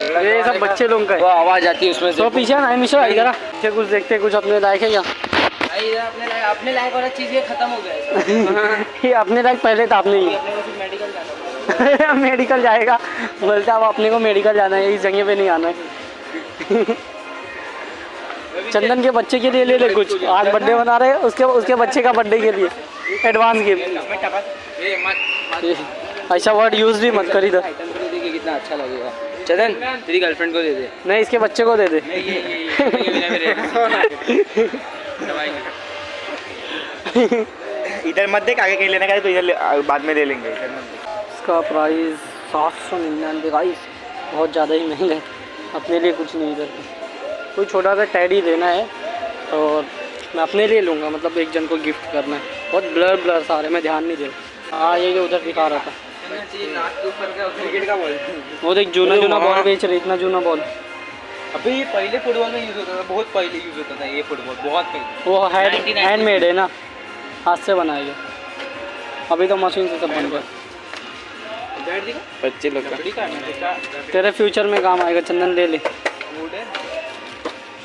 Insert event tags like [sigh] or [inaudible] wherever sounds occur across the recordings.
ये सब बच्चे लोग का वो आवाज़ आती है उसमें से। तो पीछे ना मिशो इधर। पीछे कुछ देखते कुछ अपने लायक है क्या? अपने लायक अपने लायक वाला चीज़ ये खत्म हो गया है [laughs] ये अपने लायक पहले था अपने ही को मेडिकल जाना है। [laughs] मेडिकल जाएगा। बोलते अब अपने को मेडिकल जाना है इस जगह पे नहीं आना है। [laughs] चंदन के बच्चे के लिए ले ले कुछ। आज बर्थडे मना रहे उसके उसके बच्चे का बर्थडे के लिए। एडवांस गिफ्ट ऐसा वर्ड यूज़ भी मत कर इधर। कितना अच्छा लगेगा। चंदन तेरी गर्लफ्रेंड को दे दे। नहीं इसके बच्चे को दे दे। [laughs] इधर मत देख आगे कहीं लेने का तो इधर बाद में ले लेंगे। इधर इसका प्राइस सात सौ निन्यानवे गाइस बहुत ज़्यादा ही महँगा है। अपने लिए कुछ नहीं इधर। कोई छोटा सा टैडी लेना है और मैं अपने लिए लूँगा मतलब एक जन को गिफ्ट करना है। बहुत ब्लर ब्लर सारे मैं ध्यान नहीं दे रहा। हाँ ये जो उधर दिखा रहा था। नाक के ऊपर का क्रिकेट का बॉल वो देख जूना जूना बॉल बेच रहे इतना जूना बॉल अभी ये पहले फुटबॉल में यूज़ होता था बहुत पहले यूज़ होता था ये फुटबॉल बहुत पहले। वो हैंड हैंडमेड है ना? हाथ से बनाया गया। अभी तो मशीन से सब बन गया। बच्चे लोग का। तेरे फ्यूचर में काम आएगा चंदन ले ले।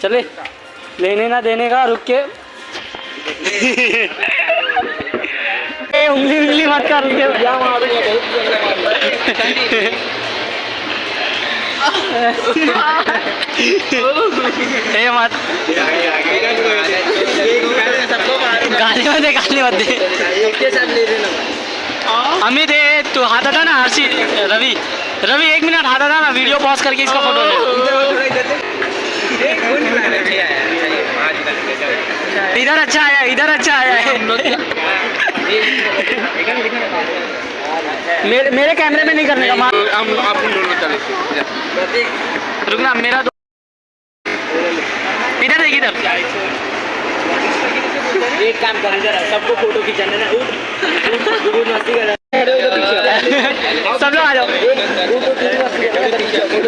चले। लेने ना देने का रुक के। [laughs] ए, उंगली उंगली मत कर ए मत। गाली मत दे गाली मत दे। अमित ए तू हाथ हटा ना हर्षी? रवि। रवि एक मिनट हाथ हटा ना वीडियो पॉज करके इसका फ़ोटो ले। इधर अच्छा आया इधर अच्छा आया। है मेरे मेरे कैमरे में नहीं करने का मार हम चले रुकना मेरा दो इधर देख इधर एक काम कर इधर सबको फ़ोटो खिंचाना ना उठ मस्ती कर सब लोग आ जाओ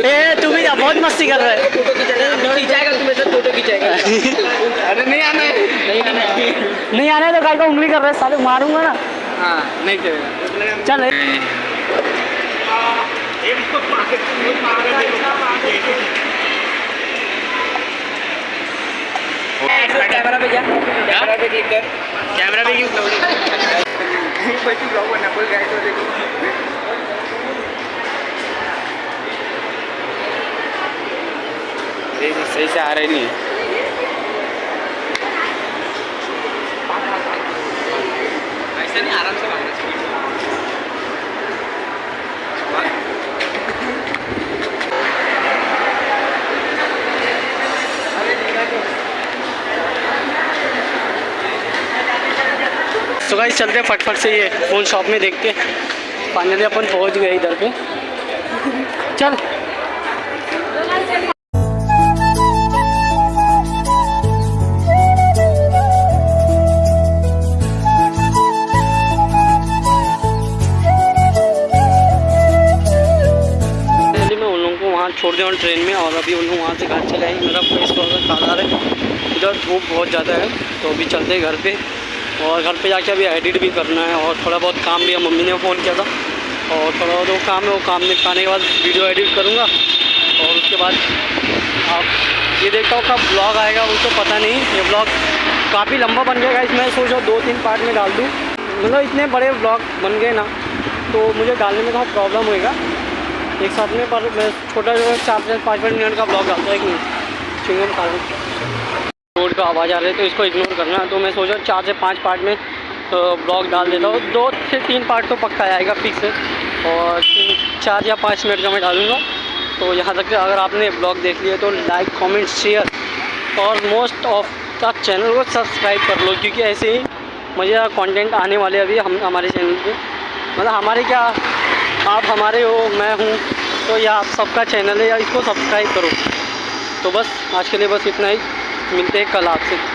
ए तू भी बहुत मस्ती कर रहा है फ़ोटो खिंचाएगा तुम्हें सब फ़ोटो खिंचाएगा अरे नहीं आना है नहीं आना तो गाय को उंगली कर रहा है साले मारूँगा ना। हाँ नहीं चलेगा चल। कैमरा पे जा। कैमरा पे क्लिक कर। कैमरा पे क्यों बच्ची ब्लॉग बनना बोल गए तो देखो। सही से आ रहे नहीं। तो गाइस चलते हैं फटफट से ये फ़ोन शॉप में देख के फाइनली अपन पहुँच गए इधर पे। चल। छोड़ दिया ट्रेन में, और अभी उन लोग वहाँ से घर चले आए। मेरा फेस थोड़ा सा काला है, इधर धूप बहुत ज़्यादा है तो अभी चलते घर पे। और घर पे जाके अभी एडिट भी करना है, और थोड़ा बहुत काम भी है मम्मी ने फ़ोन किया था। और थोड़ा बहुत वो काम है, वो काम निपटाने के बाद वीडियो एडिट करूँगा। और उसके बाद आप ये देखता हूँ कब ब्लॉग आएगा, वो तो पता नहीं। ये ब्लॉग काफ़ी लंबा बन गया इसमें सोच रहा दो तीन पार्ट में डाल दूँ। मतलब इतने बड़े ब्लॉग बन गए ना तो मुझे डालने में थोड़ा प्रॉब्लम होएगा। एक साथ में पर मैं छोटा जो चार चार पाँच पाँच मिनट का ब्लॉग डालता हूँ एक मिनट चिंगम खा रोड का आवाज़ आ रही है तो इसको इग्नोर करना। तो मैं सोचा चार से पाँच पार्ट में ब्लॉग डाल देता हूँ। दो से तीन पार्ट तो पक्का आएगा फिक्स और चार या पाँच मिनट का मैं डालूँगा। तो यहाँ तक अगर आपने ब्लॉग देख लिया तो लाइक कमेंट शेयर और मोस्ट ऑफ़ द चैनल को सब्सक्राइब कर लो। क्योंकि ऐसे ही मज़ेदार कंटेंट आने वाले अभी हम, हमारे चैनल पे। मतलब हमारे क्या आप हमारे हो, मैं हूँ तो यह आप सबका चैनल है या इसको सब्सक्राइब करो। तो बस, आज के लिए बस इतना ही। मिलते हैं कल आपसे।